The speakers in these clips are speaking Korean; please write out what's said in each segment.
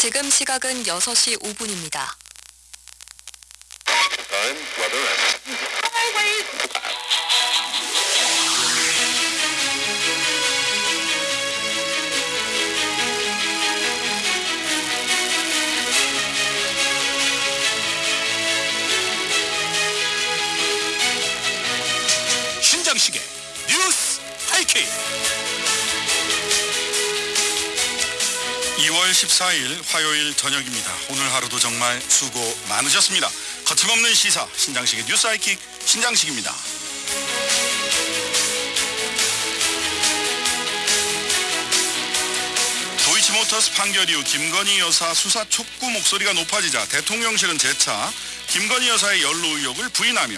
지금 시각은 6시 5분입니다. Time, weather, and 신장식의 뉴스 하이킥 2월 14일 화요일 저녁입니다. 오늘 하루도 정말 수고 많으셨습니다. 거침없는 시사 신장식의 뉴스 하이킥 신장식입니다. 도이치모터스 판결 이후 김건희 여사 수사 촉구 목소리가 높아지자 대통령실은 재차 김건희 여사의 연루 의혹을 부인하며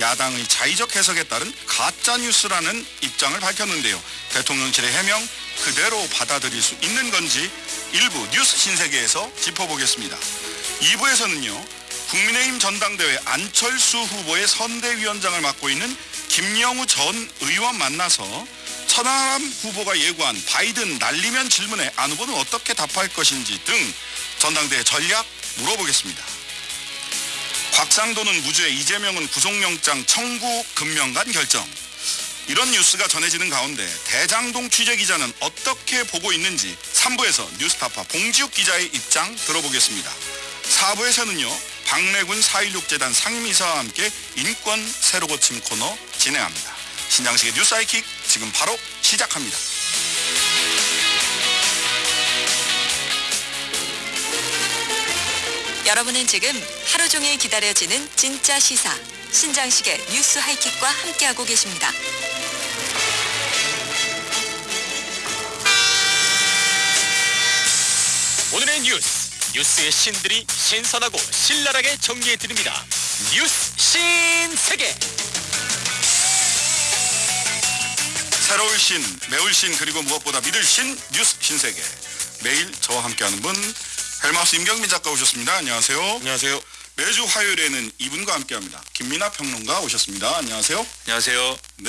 야당의 자의적 해석에 따른 가짜 뉴스라는 입장을 밝혔는데요. 대통령실의 해명 그대로 받아들일 수 있는 건지 일부 뉴스 신세계에서 짚어보겠습니다. 2부에서는요. 국민의힘 전당대회 안철수 후보의 선대위원장을 맡고 있는 김영우 전 의원 만나서 천하람 후보가 예고한 바이든 날리면 질문에 안 후보는 어떻게 답할 것인지 등 전당대회 전략 물어보겠습니다. 곽상도는 무죄, 이재명은 구속영장 청구 금명간 결정. 이런 뉴스가 전해지는 가운데 대장동 취재 기자는 어떻게 보고 있는지 3부에서 뉴스타파 봉지욱 기자의 입장 들어보겠습니다. 4부에서는요. 박래군 4.16 재단 상임이사와 함께 인권 새로 고침 코너 진행합니다. 신장식의 뉴스 하이킥 지금 바로 시작합니다. 여러분은 지금 하루 종일 기다려지는 진짜 시사 신장식의 뉴스 하이킥과 함께하고 계십니다. 오늘의 뉴스 뉴스의 신들이 신선하고 신랄하게 정리해 드립니다. 뉴스 신세계. 새로울 신, 매울 신 그리고 무엇보다 믿을 신 뉴스 신세계. 매일 저와 함께하는 분 헬마우스 임경민 작가 오셨습니다. 안녕하세요. 안녕하세요 매주 화요일에는 이분과 함께합니다. 김민아 평론가 오셨습니다. 안녕하세요. 안녕하세요